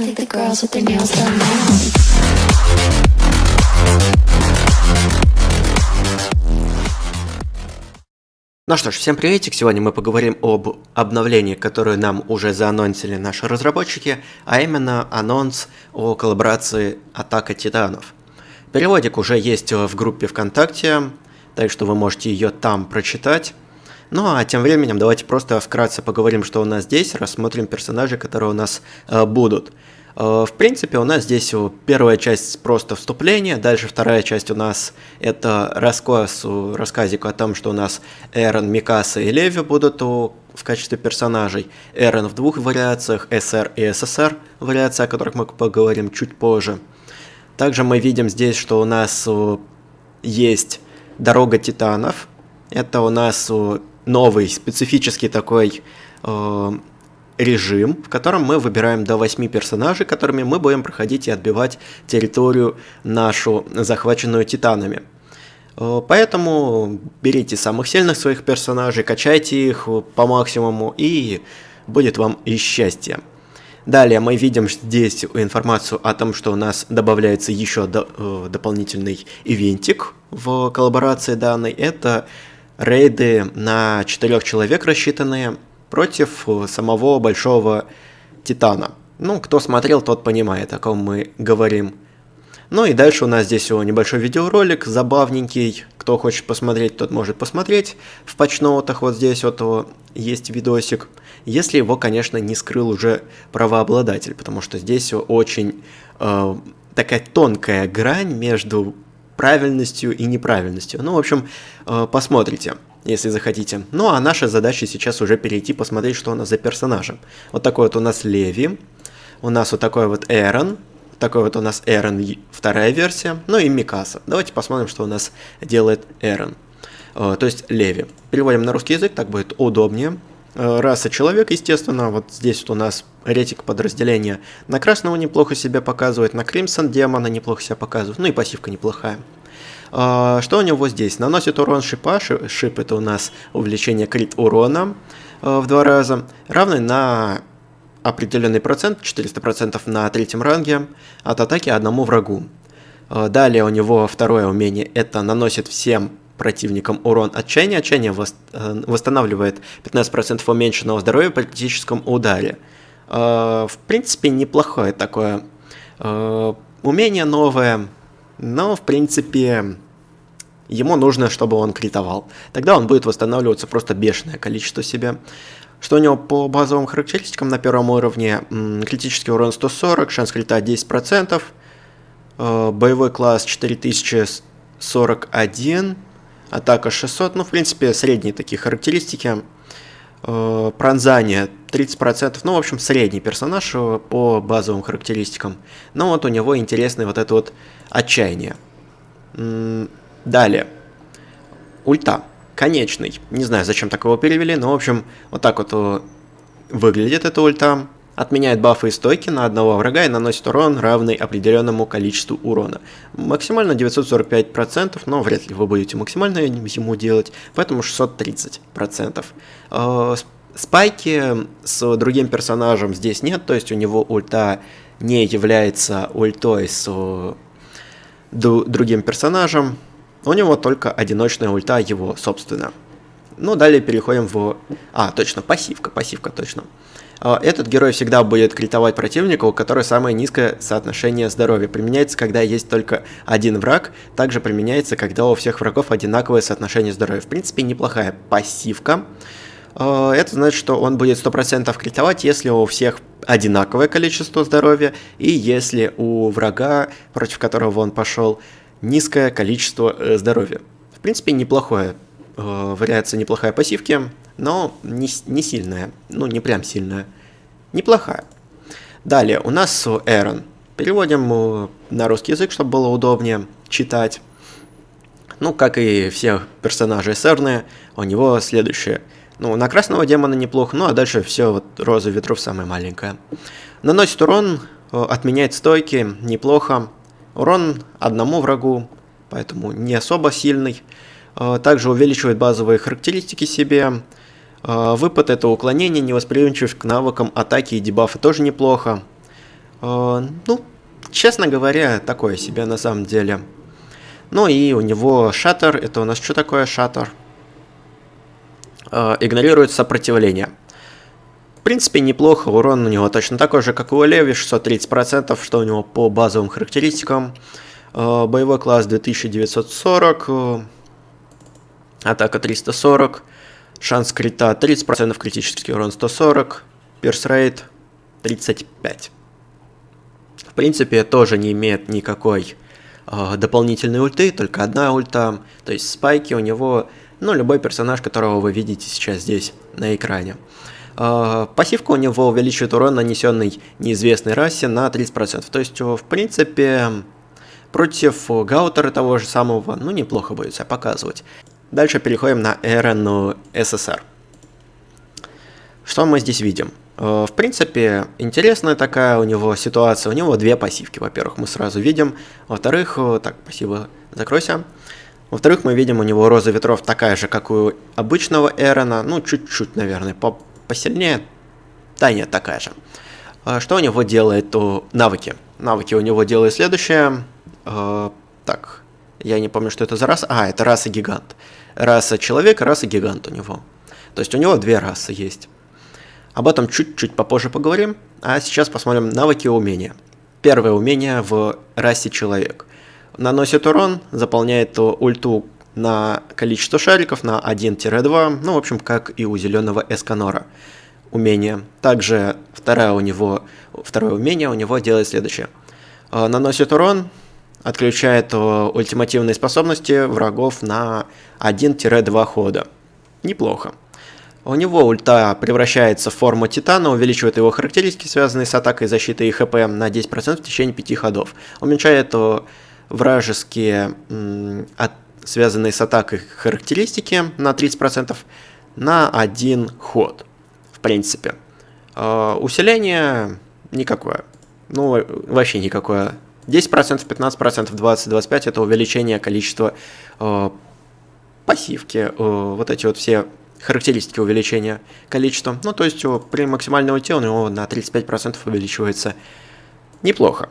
I think the girls with their nails done now. Ну что ж, всем приветик! Сегодня мы поговорим об обновлении, которое нам уже заанонсили наши разработчики, а именно анонс о коллаборации Атака Титанов. Переводик уже есть в группе ВКонтакте, так что вы можете ее там прочитать. Ну а тем временем давайте просто вкратце поговорим, что у нас здесь, рассмотрим персонажей, которые у нас э, будут. Э, В принципе, у нас здесь первая часть просто вступление, дальше вторая часть у нас это рассказ, рассказик о том, что у нас Эрон, Микаса и Леви будут в качестве персонажей. Эрон в двух вариациях, СР и СССР вариации, о которых мы поговорим чуть позже. Также мы видим здесь, что у нас есть Дорога Титанов. Это у нас новый специфический такой э, режим, в котором мы выбираем до 8 персонажей, которыми мы будем проходить и отбивать территорию нашу, захваченную Титанами. Э, Поэтому берите самых сильных своих персонажей, качайте их по максимуму, и будет вам и счастье. Далее мы видим здесь информацию о том, что у нас добавляется еще до- э, дополнительный ивентик в коллаборации данной. Это рейды на 4 человек рассчитанные против э, самого большого Титана. Ну, кто смотрел, тот понимает, о ком мы говорим. Ну и дальше у нас здесь о, небольшой видеоролик, забавненький. Кто хочет посмотреть, тот может посмотреть. В патчноутах вот здесь вот есть видосик. Если его, конечно, не скрыл уже правообладатель, потому что здесь очень э, такая тонкая грань между правильностью и неправильностью. Ну, в общем, э, посмотрите, если захотите. Ну, а наша задача сейчас уже перейти посмотреть, что у нас за персонажи. Вот такой вот у нас Леви, у нас вот такой вот Эрон, такой вот у нас Эрон вторая версия, ну и Микаса. Давайте посмотрим, что у нас делает Эрон. Э, То есть Леви. Переводим на русский язык, так будет удобнее. Э, Раса человек, естественно, вот здесь вот у нас ретик подразделения на красного неплохо себя показывает, на Кримсон демона неплохо себя показывает, ну и пассивка неплохая. А, Что у него здесь? Наносит урон шипа, ши- шип это у нас увеличение крит урона э, в два раза, равный на определенный процент, 400% на третьем ранге, от атаки одному врагу. Э, Далее у него второе умение, это наносит всем противникам урон отчаяния. Отчаяние э, восстанавливает 15% уменьшенного здоровья при критическом ударе. Э, В принципе, неплохое такое э, умение новое, но, в принципе, ему нужно, чтобы он критовал. Тогда он будет восстанавливаться просто бешеное количество себе. Что у него по базовым характеристикам на первом уровне? Критический урон 140, шанс крита 10%, э, боевой класс 4041, атака 600, ну, в принципе, средние такие характеристики. Э, Пронзание 30%, ну, в общем, средний персонаж э, по базовым характеристикам. Но вот у него интересный вот это вот отчаяние. Далее. Ульта. Конечный. Не знаю, зачем так его перевели, но, в общем, вот так вот э, выглядит эта ульта. Отменяет бафы и стойки на одного врага и наносит урон, равный определенному количеству урона. Максимально 945%, но вряд ли вы будете максимально ему делать, поэтому 630%. Э, Спайки с другим персонажем здесь нет, то есть у него ульта не является ультой с другим персонажем. У него только одиночная ульта его, собственно. Ну, далее переходим в... А, точно, пассивка, пассивка, точно. А, Этот герой всегда будет критовать противника, у которого самое низкое соотношение здоровья. Применяется, когда есть только один враг. Также применяется, когда у всех врагов одинаковое соотношение здоровья. В принципе, неплохая пассивка. А, Это значит, что он будет 100% критовать, если у всех одинаковое количество здоровья, и если у врага, против которого он пошел, низкое количество э, здоровья. В принципе, неплохое, вариация неплохая пассивки, но не, не сильная, ну не прям сильная, неплохая. Далее, у нас Эрон. Переводим э, на русский язык, чтобы было удобнее читать. Ну, как и все персонажи сэрные, у него следующее. Ну, на красного демона неплохо, ну а дальше все, вот роза ветров самая маленькая. Наносит урон, э, отменяет стойки, неплохо. Урон одному врагу, поэтому не особо сильный. Э, Также увеличивает базовые характеристики себе. Э, Выпад это уклонение, невосприимчивость к навыкам атаки и дебафа тоже неплохо. Э, ну, честно говоря, такое себе на самом деле. Ну и у него шаттер, это у нас что такое шаттер? Игнорирует сопротивление. В принципе, неплохо, урон у него точно такой же, как и у Леви, 630%, что у него по базовым характеристикам. Боевой класс 2940, э, атака 340, шанс крита 30%, критический урон 140, перс 35. В принципе, тоже не имеет никакой э, дополнительной ульты, только одна ульта. То есть спайки у него, ну, любой персонаж, которого вы видите сейчас здесь на экране. Э, пассивка у него увеличивает урон, нанесенный неизвестной расе, на 30%. То есть, в принципе, против Гаутера того же самого, ну, неплохо будет себя показывать. Дальше переходим на Эрен СССР. Что мы здесь видим? Э, в принципе, интересная такая у него ситуация. У него две пассивки, во-первых, мы сразу видим. Во-вторых, э, так, спасибо, закройся. Во-вторых, мы видим у него роза ветров такая же, как у обычного Эрона. Ну, чуть-чуть, наверное, по посильнее. Да, нет, такая же. Э, что у него делает у навыки? Навыки у него делают следующее. Так, я не помню, что это за раса. А, это раса гигант. Раса человек, раса гигант у него. То есть у него две расы есть. Об этом чуть-чуть попозже поговорим, а сейчас посмотрим навыки и умения. Первое умение в расе человек. Наносит урон, заполняет ульту на количество шариков на 1-2, ну, в общем, как и у зеленого Эсканора. Умение. Также второе у него, второе умение у него делает следующее. Э, наносит урон, отключает ультимативные способности врагов на 1-2 хода. Неплохо. У него ульта превращается в форму Титана, увеличивает его характеристики, связанные с атакой, защитой и ХП на 10% в течение 5 ходов. Уменьшает вражеские, от, связанные с атакой характеристики на 30% на один ход, в принципе. Э, усиление никакое. Ну, вообще никакое. 10%, 15%, 20-25% это увеличение количества э, пассивки. Э, вот эти вот все характеристики увеличения количества. Ну, то есть при максимальной ульте у него на 35% увеличивается неплохо.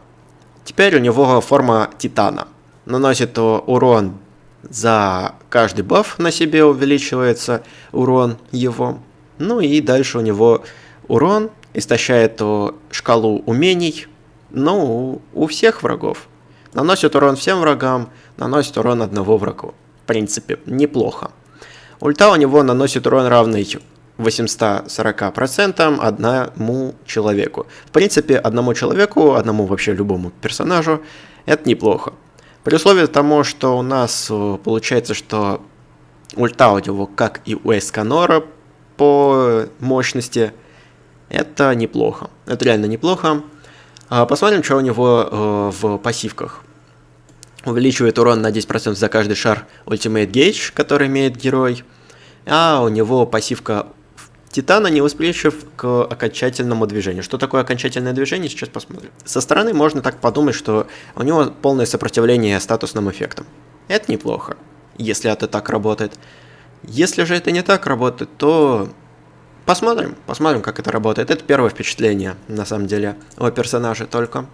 Теперь у него форма Титана. Наносит урон за каждый баф на себе увеличивается урон его. Ну и дальше у него урон истощает шкалу умений, ну, у всех врагов. Наносит урон всем врагам, наносит урон одного врагу. В принципе, неплохо. Ульта у него наносит урон равный 840% одному человеку. В принципе, одному человеку, одному вообще любому персонажу, это неплохо. При условии того, что у нас э, получается, что ульта у него, как и у Эсканора по мощности, это неплохо. Это реально неплохо. А, посмотрим, что у него э, в пассивках увеличивает урон на 10% за каждый шар Ultimate Gauge, который имеет герой. А у него пассивка Титана не восприимчив к окончательному движению. Что такое окончательное движение, сейчас посмотрим. Со стороны можно так подумать, что у него полное сопротивление статусным эффектам. Это неплохо, если это так работает. Если же это не так работает, то посмотрим, посмотрим, как это работает. Это первое впечатление, на самом деле, о персонаже только.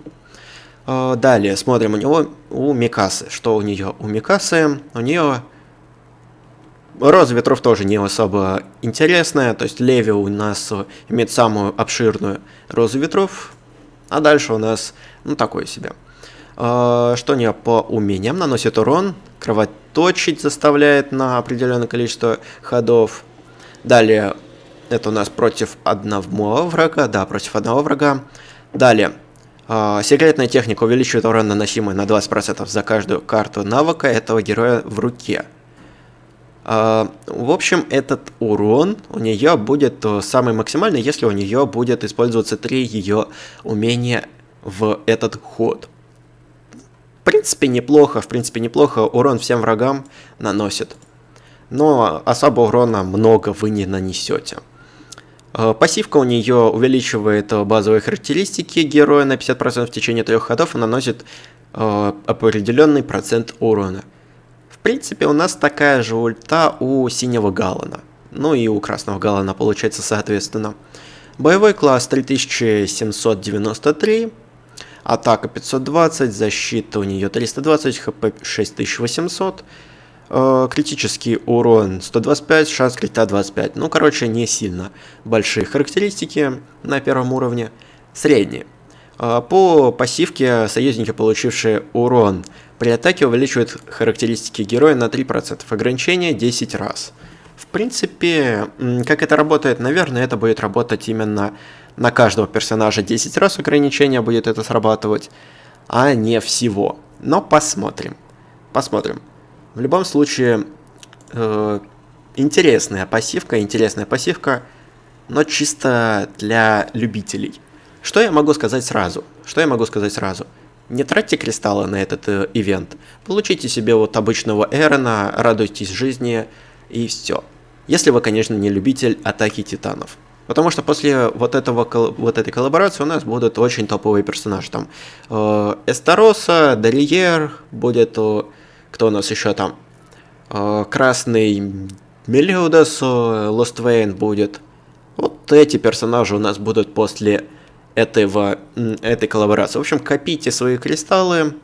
Э, далее смотрим у него, у Микасы. Что у нее? У Микасы, у нее Роза ветров тоже не особо интересная, то есть Леви у нас имеет самую обширную розу ветров, а дальше у нас, ну, такое себе. Э, что у нее по умениям? Наносит урон, кровоточить заставляет на определенное количество ходов. Далее, это у нас против одного врага, да, против одного врага. Далее, э, секретная техника увеличивает урон, наносимый на 20% за каждую карту навыка этого героя в руке. Э, в общем, этот урон у нее будет э, самый максимальный, если у нее будет использоваться три ее умения в этот ход. В принципе, неплохо, в принципе, неплохо урон всем врагам наносит. Но особо урона много вы не нанесете. Э, пассивка у нее увеличивает э, базовые характеристики героя на 50% в течение трех ходов и наносит э, определенный процент урона. В принципе, у нас такая же ульта у синего Галана. Ну и у красного Галана получается соответственно. Боевой класс 3793. Атака 520, защита у нее 320, хп 6800. Э, критический урон 125, шанс крита 25. Ну, короче, не сильно большие характеристики на первом уровне. Средние. Э, по пассивке союзники, получившие урон при атаке, увеличивают характеристики героя на 3%. Ограничение 10 раз. В принципе, как это работает, наверное, это будет работать именно на каждого персонажа 10 раз ограничение будет это срабатывать, а не всего. Но посмотрим. Посмотрим. В любом случае, э, интересная пассивка, интересная пассивка, но чисто для любителей. Что я могу сказать сразу? Что я могу сказать сразу? Не тратьте кристаллы на этот э, ивент. Получите себе вот обычного Эрона, радуйтесь жизни и все. Если вы, конечно, не любитель атаки титанов. Потому что после вот, этого, вот этой коллаборации у нас будут очень топовые персонажи. Там э, Эстароса, Дарьер, будет... Э, кто у нас еще там? Э, Красный Мелиудас, Лоствейн будет. Вот эти персонажи у нас будут после этого, этой коллаборации. В общем, копите свои кристаллы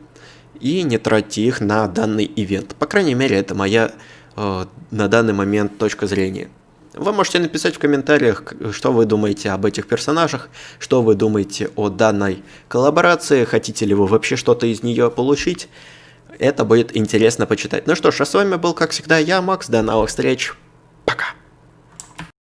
и не тратьте их на данный ивент. По крайней мере, это моя э, на данный момент точка зрения. Вы можете написать в комментариях, что вы думаете об этих персонажах, что вы думаете о данной коллаборации, хотите ли вы вообще что-то из нее получить. Это будет интересно почитать. Ну что ж, а с вами был, как всегда, я, Макс. До новых встреч. Пока.